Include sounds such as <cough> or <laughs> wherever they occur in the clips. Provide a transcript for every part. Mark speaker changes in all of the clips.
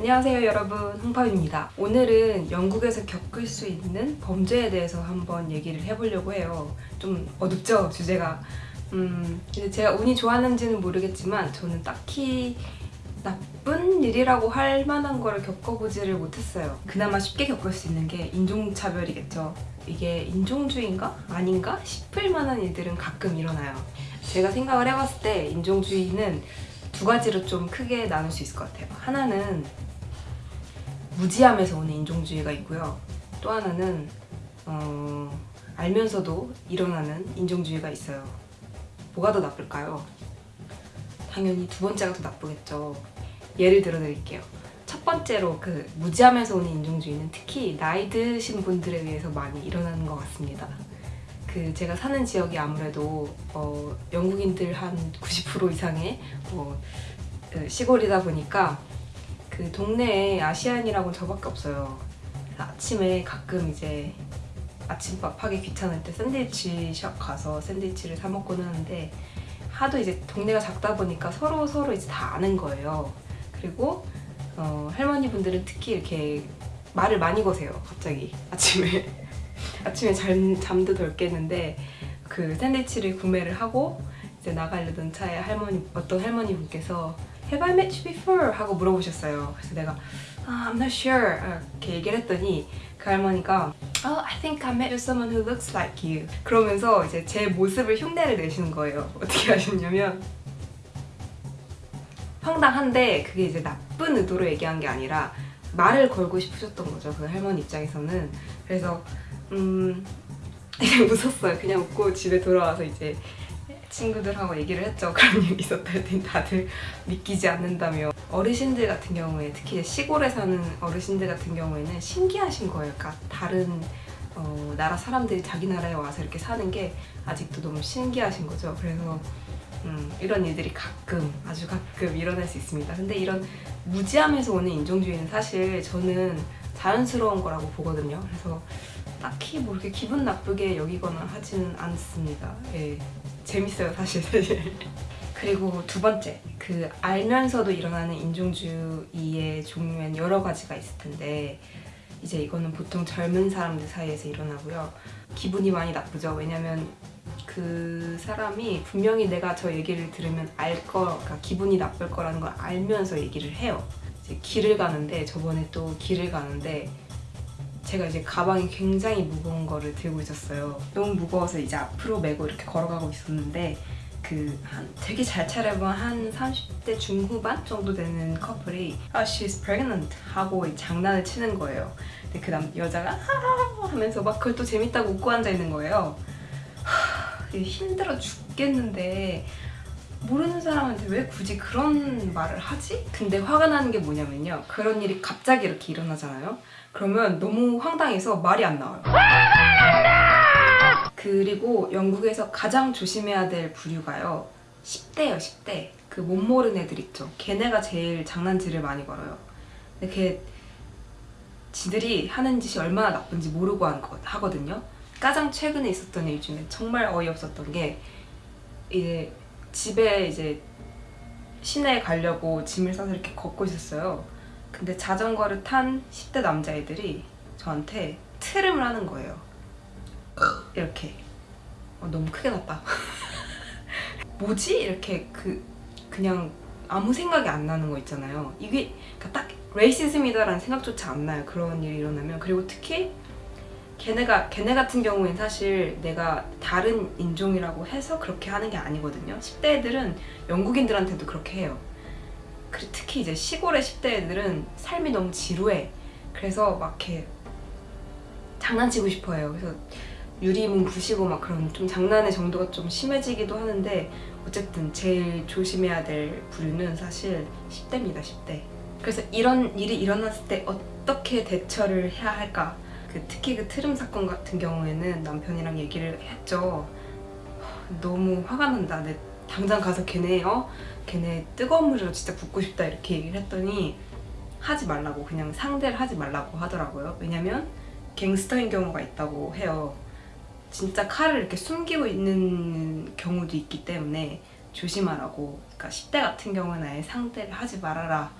Speaker 1: 안녕하세요 여러분. 홍파입니다. 오늘은 영국에서 겪을 수 있는 범죄에 대해서 한번 얘기를 해보려고 해요. 좀 어둡죠 주제가? 음 제가 운이 좋았는지는 모르겠지만 저는 딱히 나쁜 일이라고 할 만한 거를 겪어보지를 못했어요. 그나마 쉽게 겪을 수 있는 게 인종차별이겠죠. 이게 인종주의인가? 아닌가? 싶을 만한 일들은 가끔 일어나요. 제가 생각을 해봤을 때 인종주의는 두 가지로 좀 크게 나눌 수 있을 것 같아요. 하나는 무지함에서 오는 인종주의가 있고요. 또 하나는 어, 알면서도 일어나는 인종주의가 있어요. 뭐가 더 나쁠까요? 당연히 두 번째가 더 나쁘겠죠. 예를 들어 드릴게요. 첫 번째로 그 무지함에서 오는 인종주의는 특히 나이 드신 분들에 의해서 많이 일어나는 것 같습니다. 그 제가 사는 지역이 아무래도 어, 영국인들 한 90% 이상의 어, 시골이다 보니까 그 동네에 아시안이라고는 저밖에 없어요. 아침에 가끔 이제 아침밥 하기 귀찮을 때 샌드위치 샵 가서 샌드위치를 사 먹곤 하는데 하도 이제 동네가 작다 보니까 서로 서로 이제 다 아는 거예요. 그리고 어, 할머니 분들은 특히 이렇게 말을 많이 거세요. 갑자기 아침에 <laughs> 아침에 잠, 잠도 덜 깼는데 그 샌드위치를 구매를 하고 이제 나가려던 차에 할머니 어떤 할머니 분께서 Have I met you before? 하고 물어보셨어요. 그래서 내가 ah, I'm not sure 이렇게 얘기를 했더니 그 할머니가 Oh, I think I met someone who looks like you. 그러면서 이제 제 모습을 흉내를 내시는 거예요. <laughs> 어떻게 하셨냐면 황당한데 그게 이제 나쁜 의도로 얘기한 게 아니라 말을 걸고 싶으셨던 거죠. 그 할머니 입장에서는. 그래서 음 <laughs> 웃었어요. 그냥 웃고 집에 돌아와서 이제 친구들하고 얘기를 했죠. <laughs> 그런 일이 있었다 했더니 다들 믿기지 않는다며 어르신들 같은 경우에 특히 시골에 사는 어르신들 같은 경우에는 신기하신 거예요. 그러니까 다른 어, 나라 사람들이 자기 나라에 와서 이렇게 사는 게 아직도 너무 신기하신 거죠. 그래서 음, 이런 일들이 가끔 아주 가끔 일어날 수 있습니다. 근데 이런 무지함에서 오는 인종주의는 사실 저는 자연스러운 거라고 보거든요. 그래서 딱히 뭐 이렇게 기분 나쁘게 여기거나 하지는 않습니다. 예. 재밌어요 사실. <laughs> 그리고 두 번째 그 알면서도 일어나는 인종주의의 종류엔 여러 가지가 있을 텐데 이제 이거는 보통 젊은 사람들 사이에서 일어나고요. 기분이 많이 나쁘죠. 왜냐면 그 사람이 분명히 내가 저 얘기를 들으면 알 거, 그러니까 기분이 나쁠 거라는 걸 알면서 얘기를 해요. 길을 가는데 저번에 또 길을 가는데 제가 이제 가방이 굉장히 무거운 거를 들고 있었어요. 너무 무거워서 이제 앞으로 메고 이렇게 걸어가고 있었는데 그한 되게 잘 차려본 한 30대 중후반 정도 되는 커플이 아, she's pregnant 하고 장난을 치는 거예요. 근데 그 남, 여자가 하하 하면서 막 그걸 또 재밌다고 웃고 앉아 있는 거예요. 하, 힘들어 죽겠는데 모르는 사람한테 왜 굳이 그런 말을 하지? 근데 화가 나는 게 뭐냐면요. 그런 일이 갑자기 이렇게 일어나잖아요. 그러면 너무 황당해서 말이 안 나와요. 그리고 영국에서 가장 조심해야 될 부류가요. 10대요, 10대. 그 못 모르는 애들 있죠. 걔네가 제일 장난질을 많이 걸어요. 근데 걔 지들이 하는 짓이 얼마나 나쁜지 모르고 하거든요. 가장 최근에 있었던 일 중에 정말 어이없었던 게 이제 집에 이제 시내에 가려고 짐을 싸서 이렇게 걷고 있었어요. 근데 자전거를 탄 10대 남자애들이 저한테 트름을 하는 거예요. 이렇게. 어, 너무 크게 났다. <laughs> 뭐지? 이렇게 그 그냥 아무 생각이 안 나는 거 있잖아요. 이게 그러니까 딱 레이시즘이다라는 생각조차 안 나요. 그런 일이 일어나면. 그리고 특히 걔네가 걔네 같은 경우엔 사실 내가 다른 인종이라고 해서 그렇게 하는 게 아니거든요. 10대 애들은 영국인들한테도 그렇게 해요. 특히 이제 시골의 10대 애들은 삶이 너무 지루해. 그래서 막 이렇게 장난치고 싶어 해요. 그래서 유리문 부시고 막 그런 좀 장난의 정도가 좀 심해지기도 하는데 어쨌든 제일 조심해야 될 부류는 사실 10대입니다 10대. 그래서 이런 일이 일어났을 때 어떻게 대처를 해야 할까 그 특히 그 트름 사건 같은 경우에는 남편이랑 얘기를 했죠. 너무 화가 난다. 내 당장 가서 걔네 어? 걔네 뜨거운 물로 진짜 붓고 싶다 이렇게 얘기를 했더니 하지 말라고 그냥 상대를 하지 말라고 하더라고요. 왜냐면 갱스터인 경우가 있다고 해요. 진짜 칼을 이렇게 숨기고 있는 경우도 있기 때문에 조심하라고 그러니까 10대 같은 경우는 아예 상대를 하지 말아라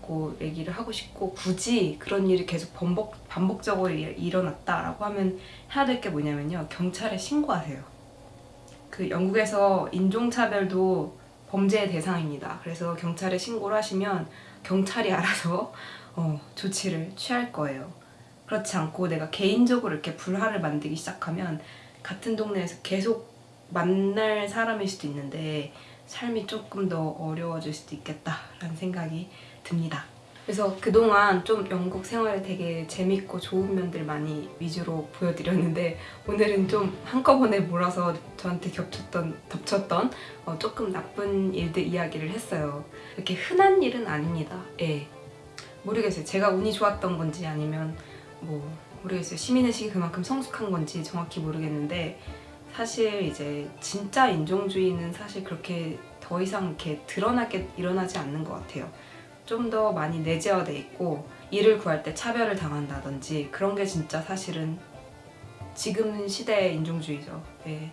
Speaker 1: 갖고 얘기를 하고 싶고 굳이 그런 일이 계속 반복, 반복적으로 일- 일어났다라고 하면 해야 될 게 뭐냐면요. 경찰에 신고하세요. 그 영국에서 인종차별도 범죄의 대상입니다. 그래서 경찰에 신고를 하시면 경찰이 알아서 어, 조치를 취할 거예요. 그렇지 않고 내가 개인적으로 이렇게 불화를 만들기 시작하면 같은 동네에서 계속 만날 사람일 수도 있는데 삶이 조금 더 어려워질 수도 있겠다라는 생각이 듭니다. 그래서 그동안 좀 영국 생활을 되게 재밌고 좋은 면들 많이 위주로 보여드렸는데 오늘은 좀 한꺼번에 몰아서 저한테 겹쳤던, 덮쳤던 어, 조금 나쁜 일들 이야기를 했어요. 이렇게 흔한 일은 아닙니다. 예. 모르겠어요. 제가 운이 좋았던 건지 아니면 뭐 모르겠어요. 시민의식이 그만큼 성숙한 건지 정확히 모르겠는데 사실 이제 진짜 인종주의는 사실 그렇게 더 이상 이렇게 드러나게 일어나지 않는 것 같아요. 좀 더 많이 내재화돼 있고 일을 구할 때 차별을 당한다든지 그런 게 진짜 사실은 지금 시대의 인종주의죠. 네.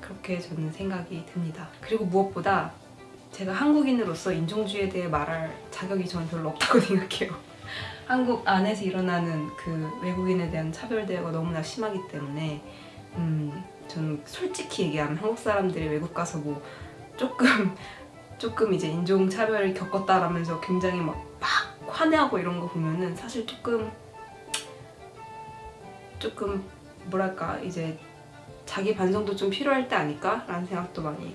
Speaker 1: 그렇게 저는 생각이 듭니다. 그리고 무엇보다 제가 한국인으로서 인종주의에 대해 말할 자격이 저는 별로 없다고 <laughs> 생각해요. 한국 안에서 일어나는 그 외국인에 대한 차별 대우가 너무나 심하기 때문에 음, 저는 솔직히 얘기하면 한국 사람들이 외국 가서 뭐 조금 <laughs> 조금 이제 인종 차별을 겪었다라면서 굉장히 막, 막 화내하고 이런 거 보면은 사실 조금 조금 뭐랄까 이제 자기 반성도 좀 필요할 때 아닐까 라는 생각도 많이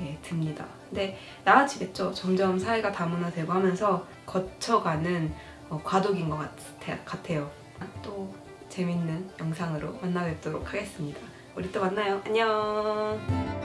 Speaker 1: 예, 듭니다. 근데 나아지겠죠. 점점 사회가 다문화되고 하면서 거쳐가는 어, 과도기인 것 같아, 같아요. 또 재밌는 영상으로 만나 뵙도록 하겠습니다. 우리 또 만나요. 안녕.